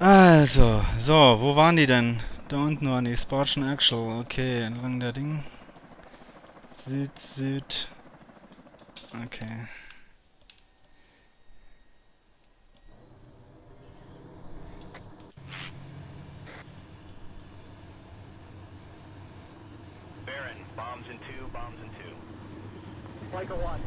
Also, so, wo waren die denn? Da unten waren die, Spartan Actual, okay, entlang der Ding. Süd, Süd. Okay. Baron, bombs in two, bombs in two. Like a one.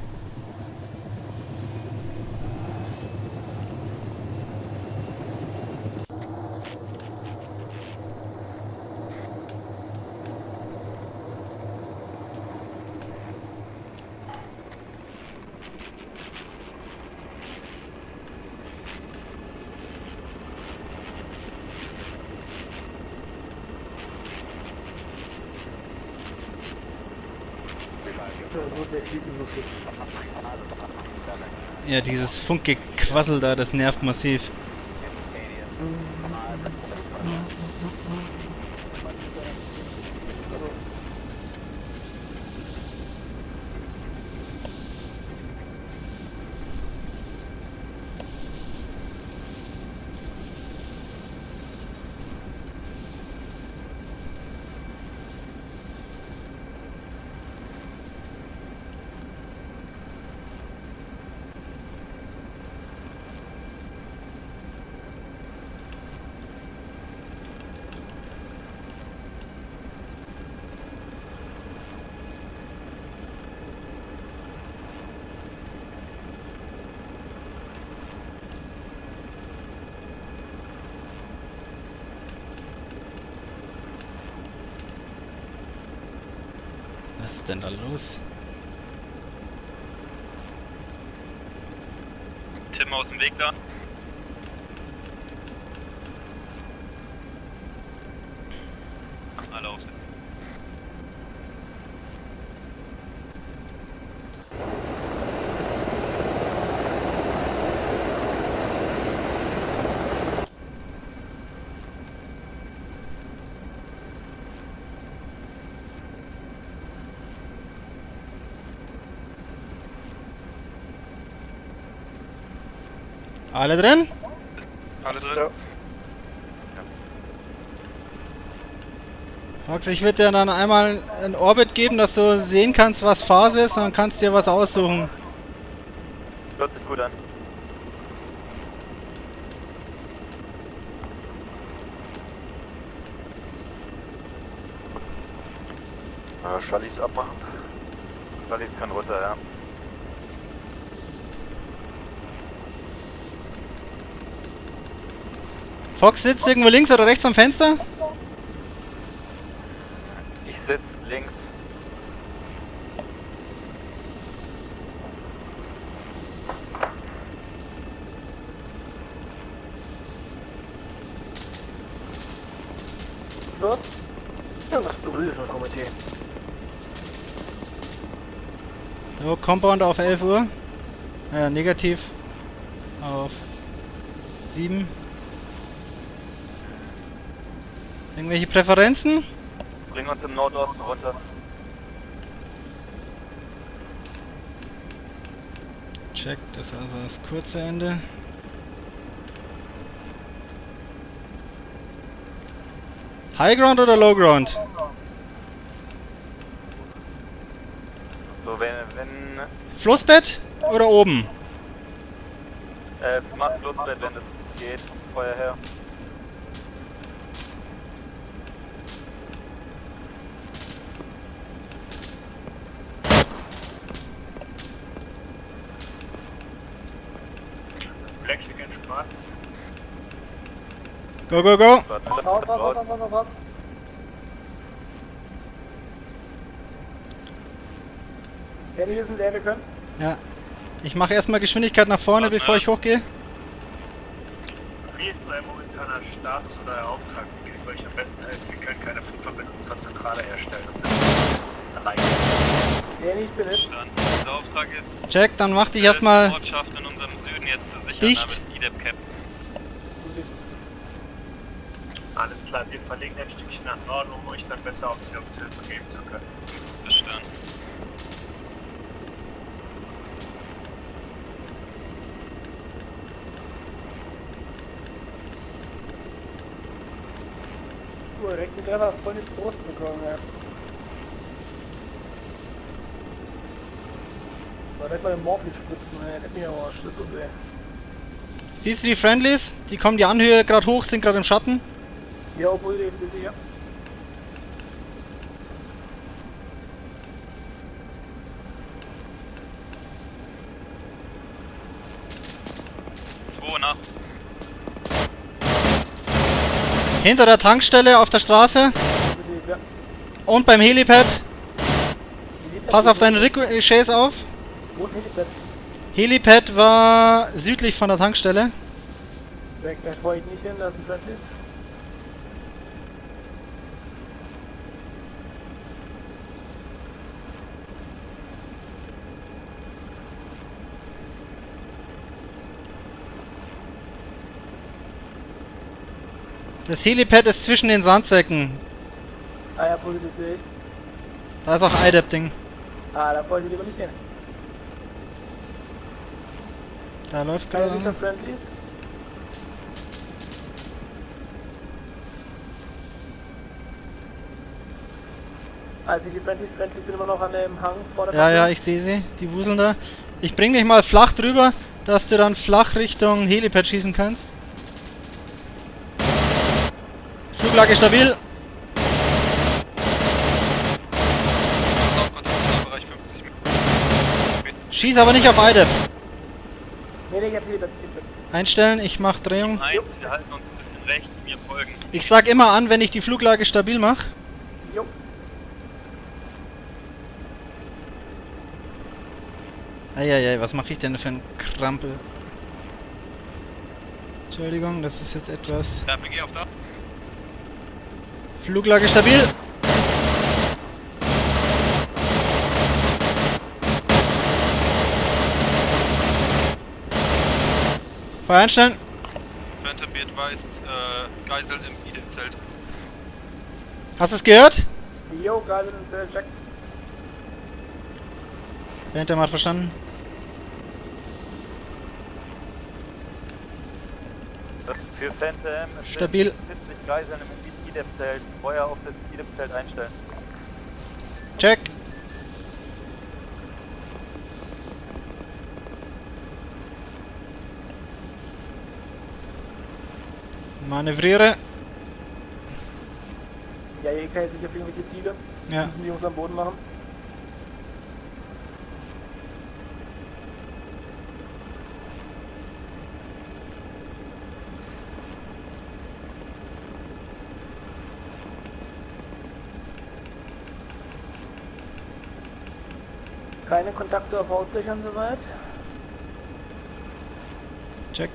So, wo ist der Fliegen so viel? Ja, dieses Funkgequassel da, das nervt massiv. Was ist denn da los? Tim aus dem Weg da. Alle aufsitzen. Alle drin? Alle drin? Max, ich würde dir dann einmal ein Orbit geben, dass du sehen kannst, was Phase ist, und dann kannst du dir was aussuchen. Hört sich gut an. Äh, Schallis abmachen. Wallis kann runter, ja. Fox sitzt irgendwo links oder rechts am Fenster? Ich sitz links. So? Das berührt das Komitee. So, Compound auf 11 Uhr. Äh, negativ. Auf 7. Irgendwelche Präferenzen? Bring uns im Nordosten runter. Check, das ist also das kurze Ende. High Ground oder Low Ground? So, wenn, wenn, Flussbett oder oben? äh, mach Flussbett, wenn es geht, Feuer her. Go, go, go! Warte, Raus, raus, raus, raus, raus, raus. Handy ist leer, wir können. Ja. Ich mache erstmal Geschwindigkeit nach vorne, Warte, bevor ja. ich hochgehe. Wie ist euer momentaner Status oder euer Auftrag? Wie können wir euch am besten helfen? Wir können keine Funkverbindung zur Zentrale herstellen. Und sind allein. Handy, ich bin es. Auftrag ist, Check, dann mach dich erstmal in unserem Süden jetzt zu sichern, dicht. damit IDEP Cap. Alles klar, wir verlegen ein Stückchen nach Norden, um euch dann besser auf die Option geben zu können. Bestanden. Uh, direkt einen Treffer voll in die Brust bekommen, ja. War direkt mal den Morphin spritzen, ey. Am Arsch, das tut weh. Siehst du die Friendlies? Die kommen die Anhöhe gerade hoch, sind gerade im Schatten. Ja, obwohl die jetzt ja. Zwei nach. Hinter der Tankstelle auf der Straße und beim Helipad. Pass auf deine Ricochet's auf. Wo ist Helipad? Helipad war südlich von der Tankstelle. Weg, da ich nicht hin, da ist ein Friendlies. Das Helipad ist zwischen den Sandsäcken. Ah ja, das sehe ich. Da ist auch IDEP-Ding. Ah, da wollte ich lieber nicht hin. Da läuft Keine gerade. Sicher Friendlies. Also die Friendlies, Friendlies sind immer noch an dem Hang vor der Ja, ja, Brücke. ich sehe sie. Die wuseln da. Ich bring dich mal flach drüber, dass du dann flach Richtung Helipad schießen kannst. Fluglage stabil. Bereich 50 Schieß aber nicht auf IDEP. Nee, nee, ich hab Helipad, Helipad. Einstellen, ich mach Drehung. Eins, wir halten uns ein bisschen rechts, mir folgen. Ich sag immer an, wenn ich die Fluglage stabil mache. Jo. Eieiei, was mache ich denn für ein Krampel? Entschuldigung, das ist jetzt etwas... Da. Fluglage stabil. Feuer einstellen. Phantom advised, äh, Geisel im Ide-Zelt. Hast du es gehört? Jo, gerade in den Check. Phantom hat verstanden. Für Phantom Stabil. 70 Geiseln im Ide-Zelt. Feuer auf das Ide-Zelt einstellen. Check. Manövriere. Ja, hier kann jetzt nicht auf irgendwelche Ziele. Ja. Müssen die Jungs am Boden machen. Keine Kontakte auf Hausdächern soweit. Check.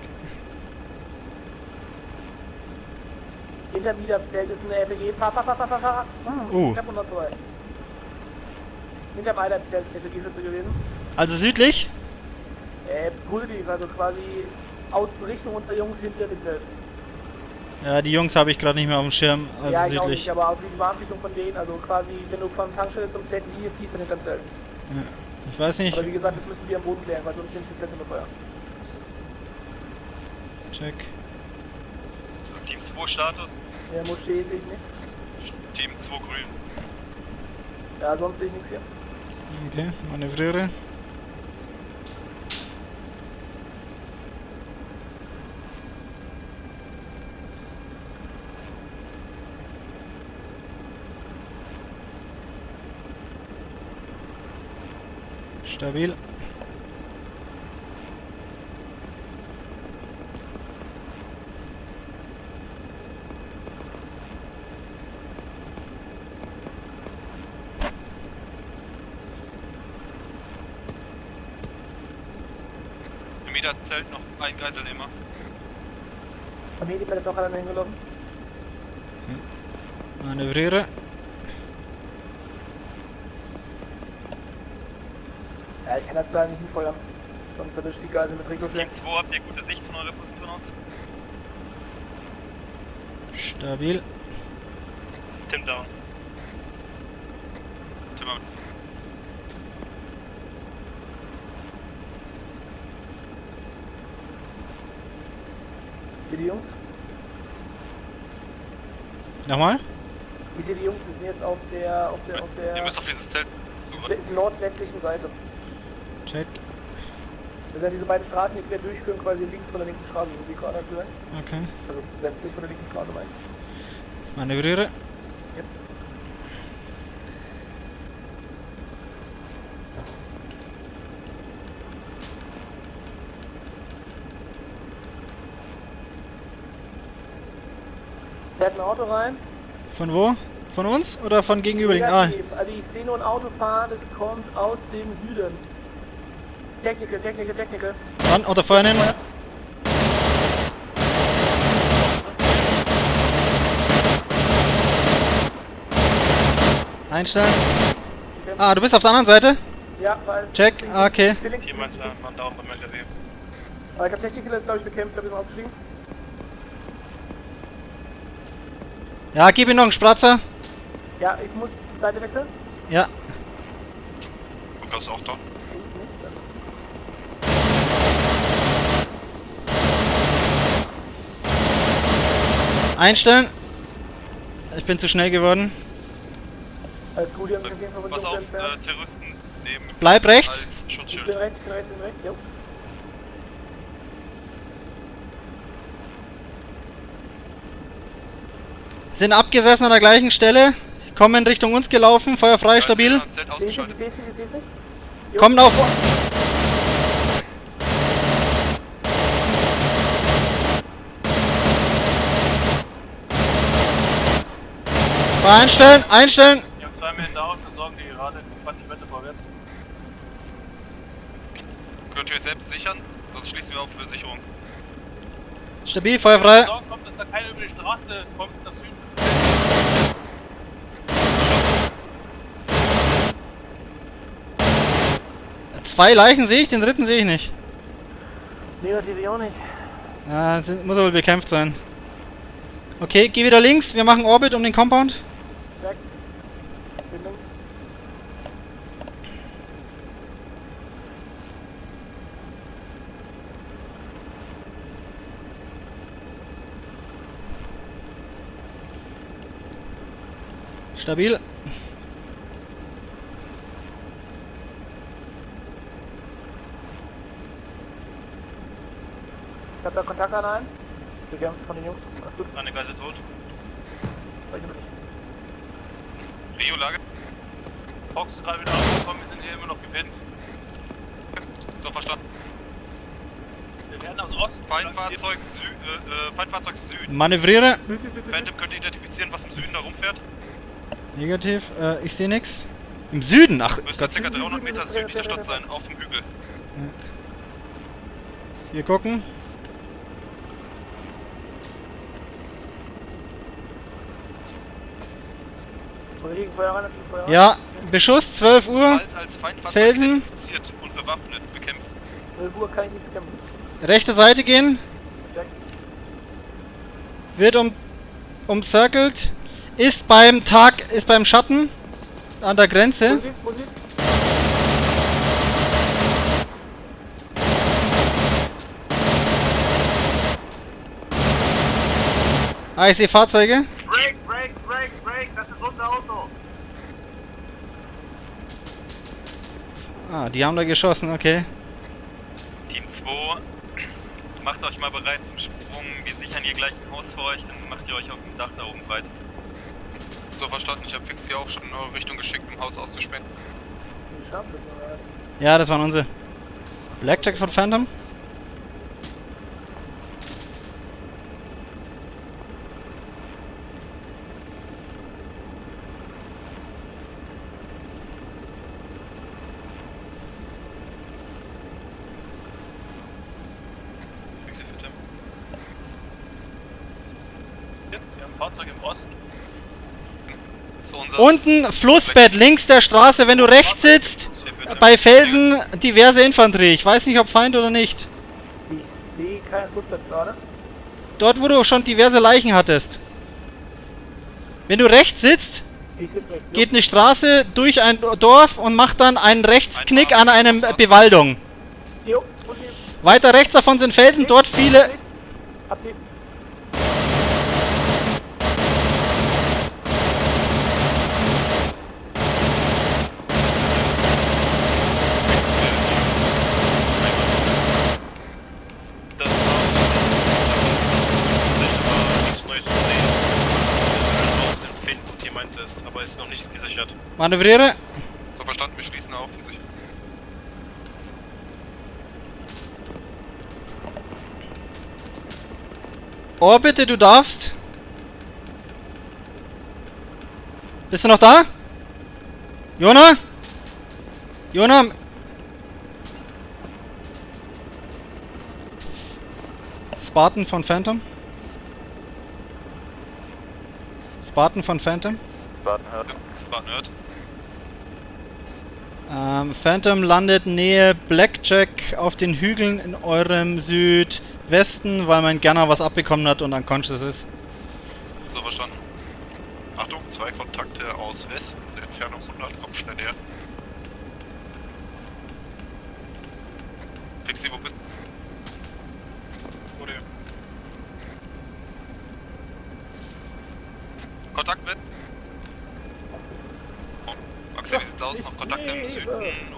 Hinter mir Zelt ist eine RPG. Fahr, fahr, fahr, fahr, fahr, fahr. Hm, Uh. Ich hab noch zwei. Hinter dem Zelt RPG-Schütze gewesen. Also südlich. Äh, positiv, also quasi aus Richtung unserer Jungs hinter dem Zelt. Ja, die Jungs habe ich gerade nicht mehr auf dem Schirm. Also ja, südlich. nicht, aber auf die Warnrichtung von denen, also quasi, wenn du von Tankstelle zum Zelt Linie ziehst, dann hinter dem Zelt. Ich weiß nicht. Aber wie gesagt, das müssen wir am Boden klären, weil sonst sind die Zelte unter Feuer. Check. Team 2 Status, der Moschee sehe ich nichts. Team 2 grün. Ja, sonst sehe ich nichts hier. Okay, manövriere. Stabil. Im Ide-Zelt noch ein Geiselnehmer. Am Helipad ist noch einer hingelaufen. Manövriere. Ja, ich kann das da nicht hinfeuern. Sonst erwischt die Geisel mit Ricochet. Team 2, habt ihr gute Sicht von eurer Position aus? Stabil. Tim down. Tim out. Hier die Jungs. Nochmal? Ich sehe die Jungs, die sind jetzt auf der, auf der, auf Ihr der müsst auf dieses Zelt suchen. we- nordwestlichen Seite. Check. Das sind diese beiden Straßen, die quer durchführen, quasi links von der linken Straße, so wie gerade aktuell. Okay. Also westlich von der linken Straße ich. Manövriere. Fährt ein Auto rein. Von wo? Von uns oder von gegenüberliegend? Ah. Also ich sehe nur ein Auto fahren, das kommt aus dem Süden. Techniker, Techniker, Techniker. dann unter Feuer nehmen. Einstellen. Ah, du bist auf der anderen Seite? Ja, weil... Check. Ah, okay. Ich Jemand äh, man da auch beim LKW. Aber ich habe Techniker, das ist glaube ich bekämpft, da bin ich aufgestiegen. Ja, gib ihm noch einen Spratzer. Ja, ich muss Seite wechseln. Ja. Lukas ist auch da. Links nicht, dann- Einstellen. Ich bin zu schnell geworden. Alles gut, die haben Fall von Pass auf, äh, Terroristen nehmen Bleib rechts. als Ich Schutzschild. bin rechts, bin rechts, bin rechts, jo. Sind abgesessen an der gleichen Stelle. Kommen Richtung uns gelaufen. Feuer frei, stabil. Zelt Seh ich nicht, ausgeschaltet. ich seh's nicht, ich seh's nicht. Jo. Kommen auf. Feuer einstellen, einstellen. Die haben zwei Meter auf, versorgen die gerade 20 Meter vorwärts. Könnt ihr euch selbst sichern? Sonst schließen wir auf für Sicherung. Stabil, Feuer frei. Sorgen kommt, dass da keiner über die Straße kommt, nach Süden. Zwei Leichen sehe ich, den dritten sehe ich nicht. Negativ ich auch nicht. Ja, muss aber bekämpft sein. Okay, geh wieder links. Wir machen Orbit um den Compound. Stabil. Ich hab da Kontakt an einen. Bekämpft von den Jungs. Alles gut, Eine Geisel tot. ich. Rio Lage. Fox ist gerade wieder angekommen, wir sind hier immer noch gepinnt. So verstanden. Wir werden aus Osten. Feindfahrzeug, Sü äh, äh, Feindfahrzeug Süden. Manövriere. Phantom könnt ihr identifizieren, was im Süden da rumfährt? Negativ. Äh, ich sehe nix. Im Süden. Ach Müsste ca. 300 Meter südlich der Stadt sein, auf dem Hügel. Wir gucken. Ja, Beschuss, 12 Uhr. Felsen. identifiziert und bewaffnet bekämpft. 12 Uhr kann ich nicht bekämpfen. Rechte Seite gehen. Wird um, umcircelt. Ist beim Tag, ist beim Schatten. An der Grenze. Ah, ich sehe Fahrzeuge. Break, break, break, break, das ist unser Auto. Ah, die haben da geschossen, okay. Team 2, macht euch mal bereit zum Sprung. Wir sichern hier gleich ein Haus für euch, dann macht ihr euch auf dem Dach da oben breit. So verstanden, ich habe Fix hier auch schon in eure Richtung geschickt, um Haus auszuspähen. Ja, das waren unsere. Blackjack von Phantom. Wir haben ein Fahrzeug im Osten. So unser Unten Flussbett, links der Straße, wenn du rechts sitzt. Bei Felsen diverse Infanterie. Ich weiß nicht, ob Feind oder nicht. Ich sehe kein Fußbett gerade. Dort, wo du schon diverse Leichen hattest. Wenn du rechts sitzt, geht eine Straße durch ein Dorf und macht dann einen Rechtsknick an einem Bewaldung. Weiter rechts davon sind Felsen, dort viele... Absehen. hört. Manövriere. So verstanden, wir schließen auf sich. Oh, bitte, du darfst. Bist du noch da? Jona? Jona? Spartan von Phantom? Spartan von Phantom? Spartan hört. Spartan hört. Ähm, Phantom landet Nähe Blackjack auf den Hügeln in eurem Südwesten, weil mein Gunner was abbekommen hat und unconscious ist. So verstanden. Achtung, zwei Kontakte aus Westen, Entfernung 100, kommt schnell her. Pixie, wo bist du? Kontakt mit? Oh, Maxi, wie sieht's aus? Noch Kontakte im Süden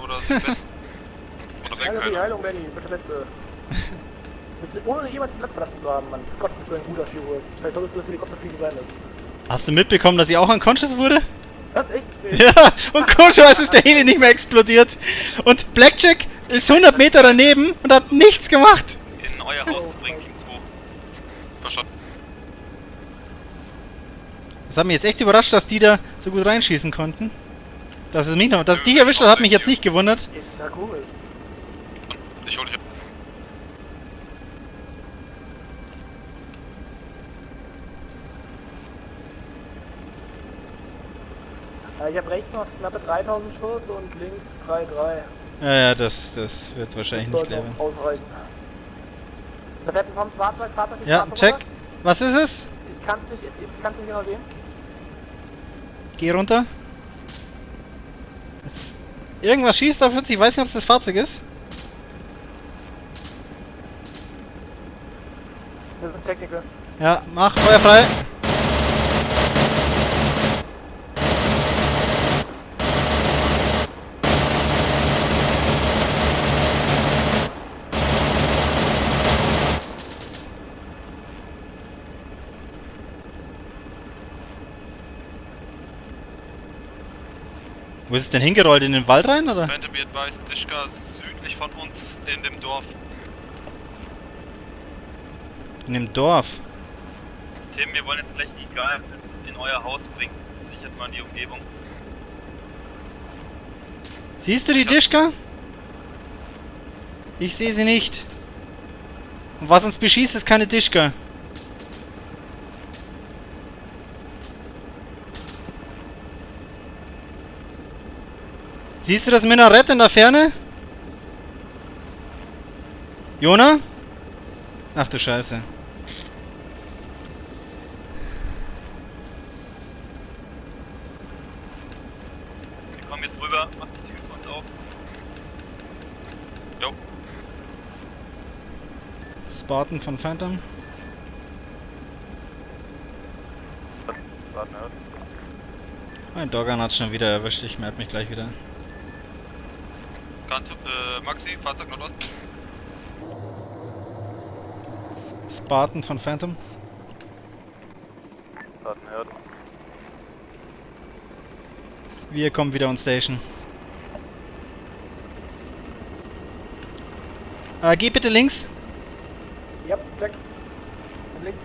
oder Südwesten? Oder die weg? Heilung, Benny, bitte Beste. Ohne jemals den Platz verlassen zu haben, Mann. Gott, bist du ein guter Chirurg. Vielleicht solltest du das Helikopterfliegen sein lassen. Hast du mitbekommen, dass ich auch unconscious wurde? Was? Echt? Ja, und komischerweise ist der Heli nicht mehr explodiert. Und Blackjack ist 100 Meter daneben und hat nichts gemacht. In euer Haus zu bringen, Team 2. Verstanden. Das hat mich jetzt echt überrascht, dass die da so gut reinschießen konnten. Dass es mich noch, dass dich erwischt hat, hat mich jetzt nicht gewundert. Ja, cool. Ich hol dich ab. Äh, Ich habe rechts noch knappe 3000 Schuss und links 3-3. Ja, ja, das, das wird wahrscheinlich nicht Sollte leben. Ja, check. runter. Was ist es? Ich kann's nicht, ich kann's nicht genau sehen. Geh runter. Irgendwas schießt auf uns, ich weiß nicht, ob es das Fahrzeug ist. Das sind Techniker. Ja, mach, Feuer frei. Wo ist es denn hingerollt? In den Wald rein, oder? Phantom advised, Dischka südlich von uns in dem Dorf. In dem Dorf. Tim, wir wollen jetzt gleich die Geheimnisse in euer Haus bringen. Sichert mal die Umgebung. Siehst du die Dischka? Ich sehe sie nicht. Und was uns beschießt, ist keine Dischka. Siehst du das Minarett in der Ferne? Jona? Ach du Scheiße. Wir kommen jetzt rüber, macht die Tür uns auf. Jo, Spartan von Phantom. Mein Dogger hat schon wieder erwischt, ich merke mich gleich wieder. Kante, äh, Maxi, Fahrzeug Nordost. Spartan von Phantom. Spartan hört. Wir kommen wieder on Station. Äh, geh bitte links. Ja, check. Und links.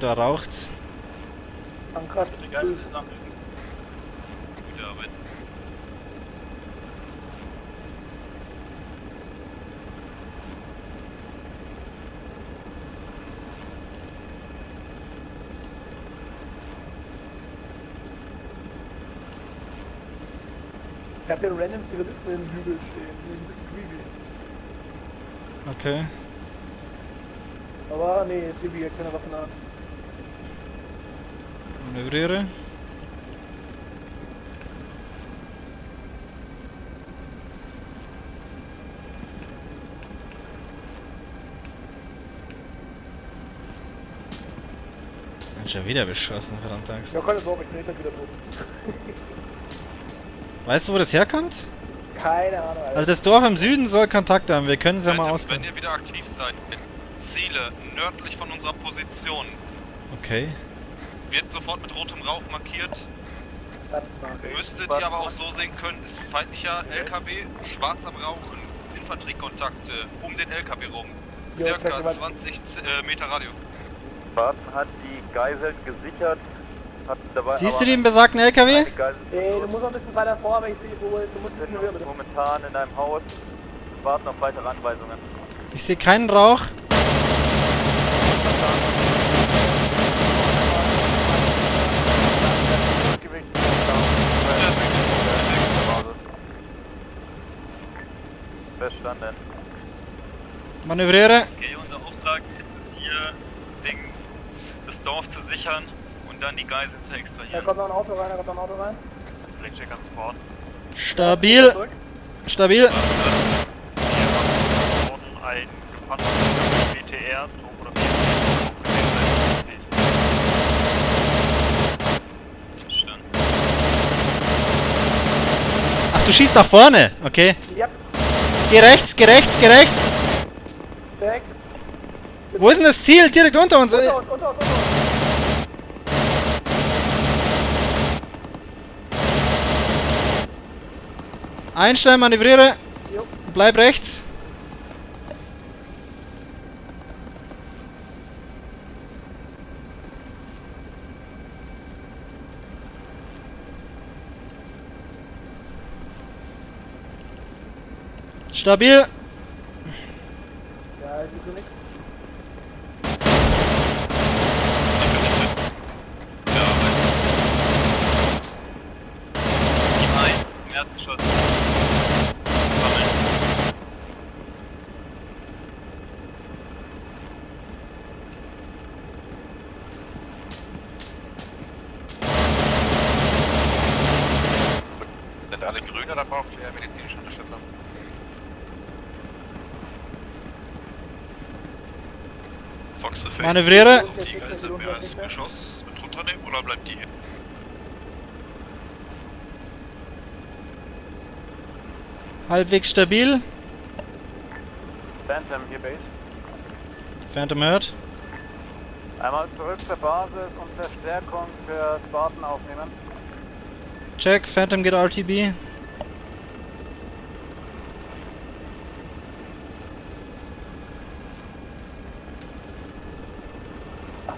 Da raucht's. Zusammen. Gute Arbeit. Ich hab hier random Zivilisten im Hügel stehen. Die sind ein bisschen creepy. Okay. Aber nee, Tibi hat keine Waffen an. Manövriere. Bin Schon wieder beschossen, verdammt Angst. Ja, keine Sorge, ich bin hinter wieder tot. Weißt du, wo das herkommt? Keine Ahnung, Alter. Also das Dorf im Süden soll Kontakt haben. Wir können es ja mal ausprobieren. wenn ihr wieder aktiv seid, Ziele nördlich von unserer Position. Okay. Wird sofort mit rotem Rauch markiert. Müsstet ihr aber auch so sehen können, ist feindlicher LKW, schwarz am Rauchen, Infanteriekontakte um den LKW rum. Circa mal. 20 äh, Meter Radio. Spartan hat die Geiseln gesichert. Hat dabei Siehst aber du den besagten LKW? Ey, du musst noch ein bisschen weiter vor, aber ich sehe, wo du musst ein bisschen höher bitte. momentan in einem Haus. Warten auf weitere Anweisungen. Ich sehe keinen Rauch. Verstanden. Manövriere. Okay, unser Auftrag ist es hier, den, das Dorf zu sichern und dann die Geiseln zu Da extrahieren. kommt noch ein Auto rein, da kommt noch ein Auto rein. Blackjack an Sport. Stabil. Stabil. Hier wurden ein gepanzerter BTR oder Verstanden. Ach, du schießt nach vorne. Okay. Ja, Geh rechts, geh rechts, geh rechts. direkt. Wo ist denn das Ziel? Direkt unter uns. Unter uns, unter uns, unter uns. Einstellen, manövriere. Jo. Bleib rechts. Stabil. Ja, sehe nichts. Team 1 im ersten Schuss. Sammeln. Sind alle grün oder braucht ihr medizinische Unterstützung? Fox the Face. Manövriere. Die Geisel mehr als Geschoss mit runternehmen oder bleibt die hier? Halbwegs stabil. Phantom hier Base. Phantom hört. Einmal zurück zur Basis und Verstärkung für Spartan aufnehmen. Check. Phantom geht RTB.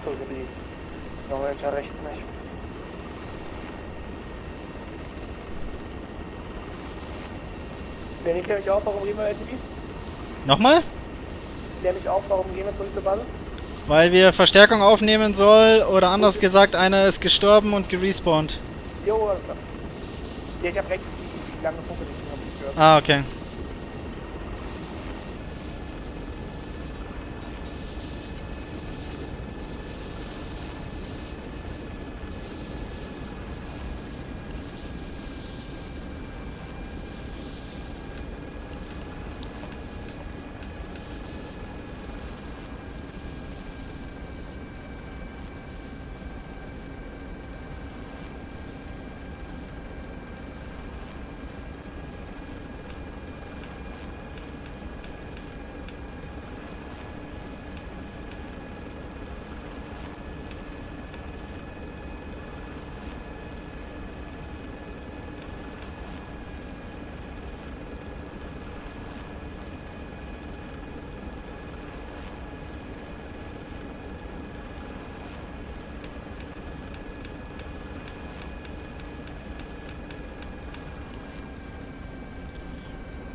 Achso, über die. Moment, ja rechts nicht. Klär ich klär mich auf, warum gehen wir LTV? Nochmal? Klär mich auf, warum gehen wir zurück zur Basis? Weil wir Verstärkung aufnehmen soll. Oder anders gesagt, einer ist gestorben und gerespawnt. Jo, alles klar. Ja, ich hab rechts die, die lange Funke nicht gehört. Ah, okay.